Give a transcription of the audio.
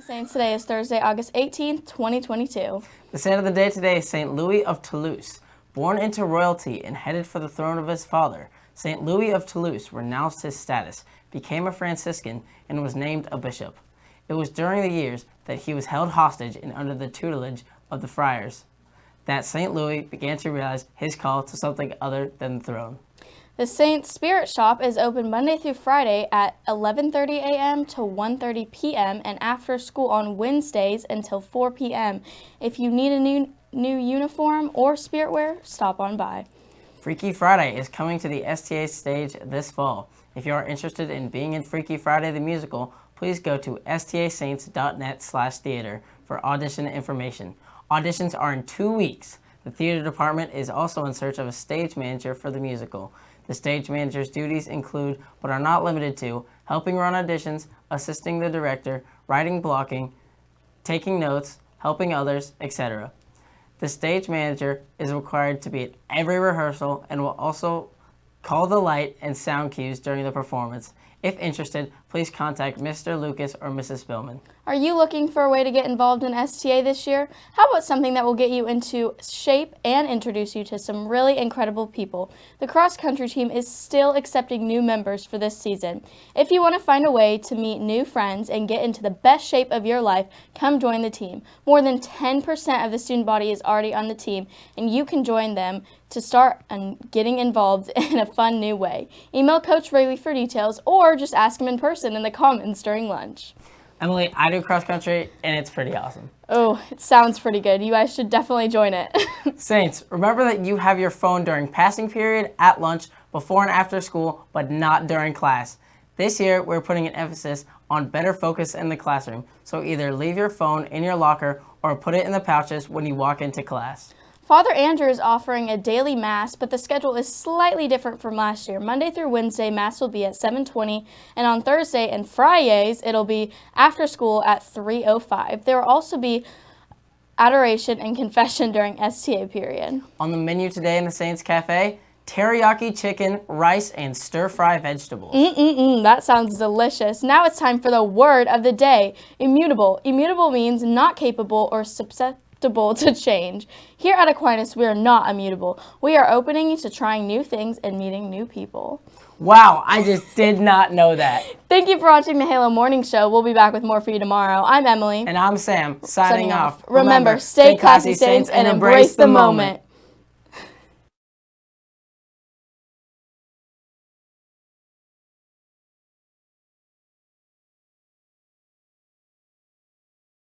Saints today is Thursday, August 18th, 2022. The saint of the day today is St. Louis of Toulouse. Born into royalty and headed for the throne of his father, St. Louis of Toulouse renounced his status, became a Franciscan, and was named a bishop. It was during the years that he was held hostage and under the tutelage of the friars that St. Louis began to realize his call to something other than the throne. The Saints Spirit Shop is open Monday through Friday at 11:30 a.m. to 1:30 p.m. and after school on Wednesdays until 4 p.m. If you need a new new uniform or spirit wear, stop on by. Freaky Friday is coming to the STA stage this fall. If you are interested in being in Freaky Friday the musical, please go to stasaints.net slash theater for audition information. Auditions are in two weeks. The theater department is also in search of a stage manager for the musical. The stage manager's duties include, but are not limited to, helping run auditions, assisting the director, writing blocking, taking notes, helping others, etc. The stage manager is required to be at every rehearsal and will also call the light and sound cues during the performance. If interested, please contact Mr. Lucas or Mrs. Spillman. Are you looking for a way to get involved in STA this year? How about something that will get you into shape and introduce you to some really incredible people? The cross country team is still accepting new members for this season. If you want to find a way to meet new friends and get into the best shape of your life, come join the team. More than 10% of the student body is already on the team, and you can join them to start getting involved in a fun new way. Email Coach Rayleigh for details or just ask him in person in the comments during lunch. Emily, I do cross country and it's pretty awesome. Oh, it sounds pretty good. You guys should definitely join it. Saints, remember that you have your phone during passing period, at lunch, before and after school, but not during class. This year, we're putting an emphasis on better focus in the classroom, so either leave your phone in your locker or put it in the pouches when you walk into class. Father Andrew is offering a daily Mass, but the schedule is slightly different from last year. Monday through Wednesday, Mass will be at 7.20, and on Thursday and Fridays, it'll be after school at 3.05. There will also be adoration and confession during STA period. On the menu today in the Saints Cafe, teriyaki chicken, rice, and stir-fry vegetables. Mm-mm-mm, that sounds delicious. Now it's time for the word of the day, immutable. Immutable means not capable or susceptible to change. Here at Aquinas, we are not immutable. We are opening to trying new things and meeting new people. Wow, I just did not know that. Thank you for watching the Halo Morning Show. We'll be back with more for you tomorrow. I'm Emily. And I'm Sam, signing, signing off. off. Remember, stay classy, Saints, and embrace the moment.